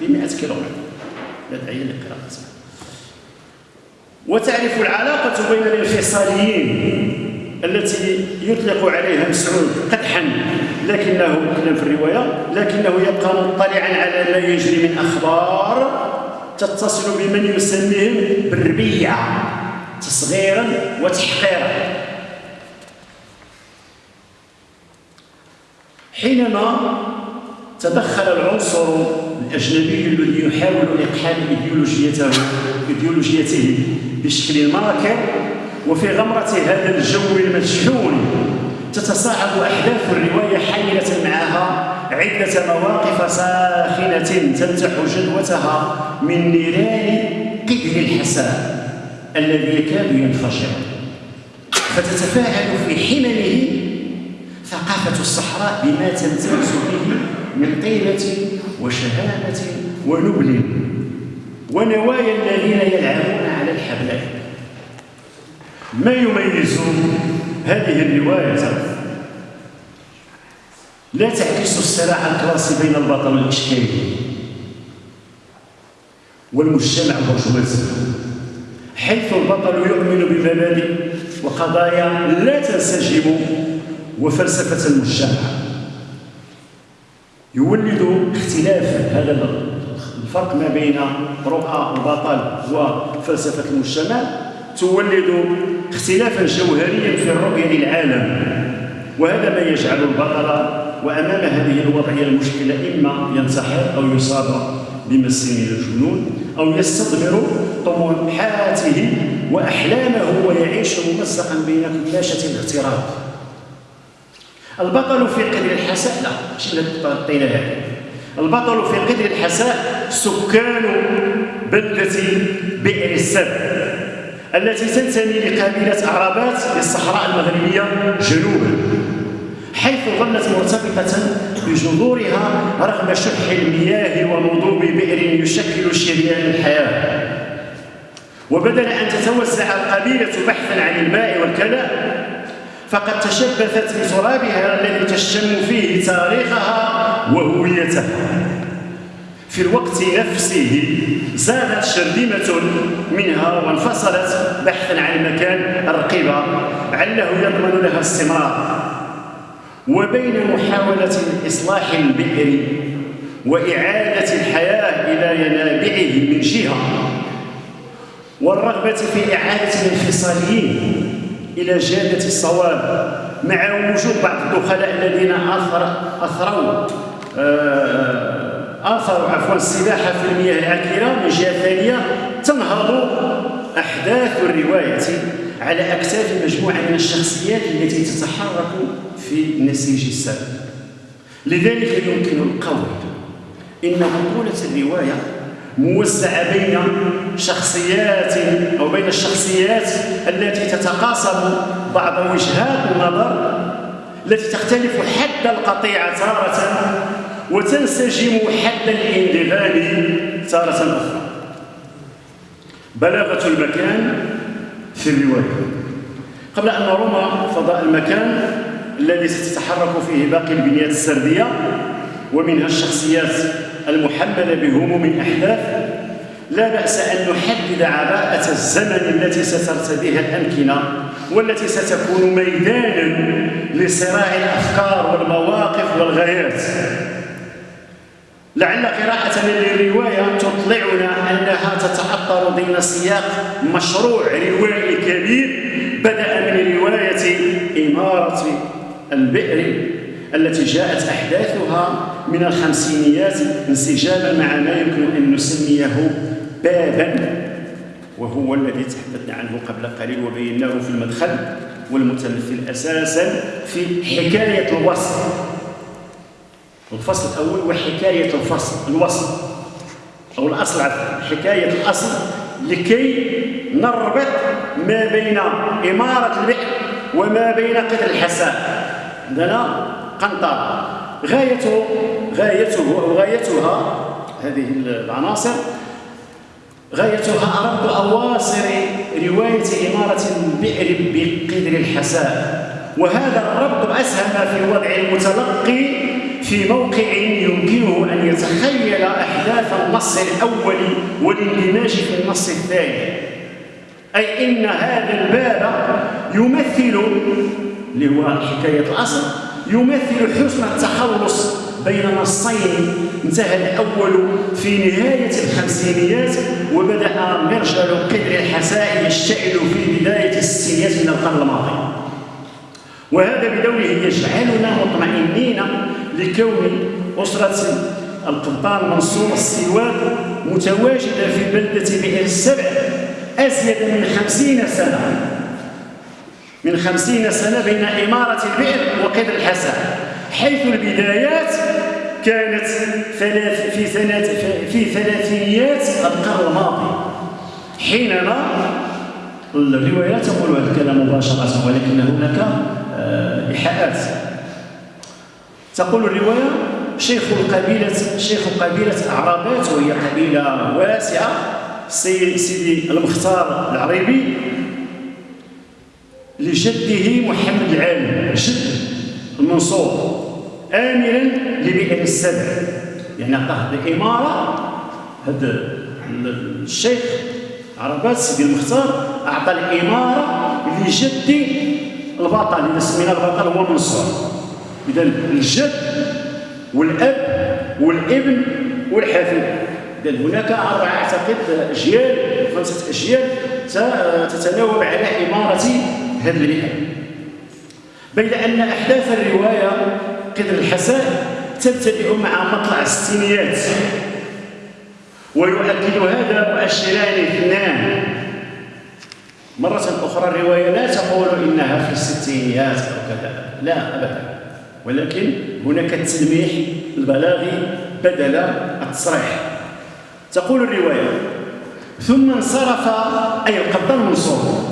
ب 100 كيلومتر. داعي لقراءتها وتعرف العلاقة بين الانفصاليين التي يطلق عليها مسعود قدحا لكنه في الرواية لكنه يبقى مطلعا على ما يجري من أخبار تتصل بمن يسميهم بالربيع تصغيرا وتحقيرا. حينما تدخل العنصر الأجنبي الذي يحاول إقحام إيديولوجيته إيديولوجيته بشكل ماكر وفي غمرة هذا الجو المشحون تتصاعد أحداث الرواية حاملة معها عدة مواقف ساخنة تمتح جدوتها من نيران قدر الحساء الذي يكاد ينفجر. فتتفاعل في حممه ثقافة الصحراء بما تمتاز به من طيبة وشهامة ونبل ونوايا الذين يلعبون على الحبلين ما يميز هذه الرواية؟ لا تعكس الصراع الكلاسي بين البطل والإشكالي والمجتمع البرجوازي حيث البطل يؤمن بمبادئ وقضايا لا تنسجم وفلسفة المجتمع. يولد اختلاف هذا الفرق ما بين رؤى البطل وفلسفة المجتمع تولد اختلافا جوهريا في الرؤية للعالم. وهذا ما يجعل البطل وأمام هذه الوضعية المشكلة إما ينتحر أو يصاب بمس من الجنون أو يستضمر طموحاته وأحلامه ويعيش ممزقا بين كلاشة الاغتراب. البطل في قدر الحساء. لا ماشي غطينا هذه البطل في قدر الحساء سكان بلدة بئر السب التي تنتمي لقبيلة عربات للصحراء المغربية جنوبا حيث ظلت مرتبطة بجذورها رغم شح المياه ونضوب بئر يشكل شريان الحياة. وبدل أن تتوسع القبيلة بحثا عن الماء والكلاء فقد تشبثت بترابها الذي تشم فيه تاريخها وهويتها. في الوقت نفسه زادت شرذمة منها وانفصلت بحثا عن مكان الرقيبة عله يضمن لها استمرار. وبين محاولة إصلاح البئر وإعادة الحياة إلى ينابعه من جهة والرغبة في إعادة الانفصاليين إلى جادة الصواب. مع وجود بعض الدخلاء الذين أثر أثروا آه آثروا عفوا السباحة في المياه العكرة من جهة ثانية. تنهض أحداث الرواية على أكتاف مجموعة من الشخصيات التي تتحرك في نسيج السرد لذلك يمكن القول إن بطولة الرواية موزعة بين شخصيات أو بين الشخصيات التي تتقاسم بعض وجهات النظر التي تختلف حد القطيعة تارة وتنسجم حد الانضغام تارة أخرى. بلاغة المكان في الرواية. قبل أن نرم فضاء المكان الذي ستتحرك فيه باقي البنيات السردية ومنها الشخصيات المحملة بهموم الأحداث. لا بأس أن نحدد عباءة الزمن التي سترتديها الأمكنة والتي ستكون ميدانا لصراع الأفكار والمواقف والغايات. لعل قراءة للرواية تطلعنا أنها تتأطر ضمن سياق مشروع روائي كبير بدأ من رواية إمارة البئر التي جاءت أحداثها من الخمسينيات انسجاما مع ما يمكن أن نسميه بابا وهو الذي تحدثنا عنه قبل قليل وبيناه في المدخل والمتمثل أساسا في حكاية الوصف الفصل الأول وحكاية الفصل الوصل أو الأصل حكاية الأصل لكي نربط ما بين إمارة البئر وما بين قدر الحساء عندنا قنطرة. غايته غايته أو غايتها هذه العناصر. غايتها ربط أواصر رواية إمارة البئر بقدر الحساء وهذا الربط أسهم في وضع المتلقي في موقع يمكنه أن يتخيل أحداثا النص الأول والاندماج في النص الثاني. أي إن هذا الباب يمثل اللي هو حكاية الأصل يمثل حسن التخلص بين نصين انتهى الأول في نهاية الخمسينيات وبدأ مرجل قدر الحساء يشتعل في بداية الستينيات من القرن الماضي. وهذا بدوره يجعلنا مطمئنين لكون أسرة القبطان منصور السيواد متواجدة في بلدة بئر السبع أزيد من خمسين سنة. من خمسين سنة بين إمارة البئر وقدر الحساء حيث البدايات كانت في سنة في ثلاثينيات القرن الماضي حينما الروايات تقول هذا الكلام مباشرة ولكن هناك آه، إيحاءات. تقول الرواية شيخ القبيلة شيخ قبيلة أعرابات وهي قبيلة واسعة سيدي المختار العريبي لجده محمد العالم جد المنصور آمرا لبئر السبع. يعني عطاه الإمارة هذا الشيخ عربات سيدي المختار أعطى الإمارة لجد البطل اللي سمينا البطل هو منصور إذا الجد والأب والابن والحفيد إذا هناك أربعة أعتقد أجيال خمسة أجيال تتناوب على إمارة هذا البئر بين أن أحداث الرواية قدر الحساء تبتدئ مع مطلع الستينيات ويؤكد هذا مؤشران اثنان مرة أخرى الرواية لا تقول إنها في الستينيات أو كذا لا أبدا. ولكن هناك التلميح البلاغي بدل التصريح. تقول الرواية ثم انصرف أي القبطان منصور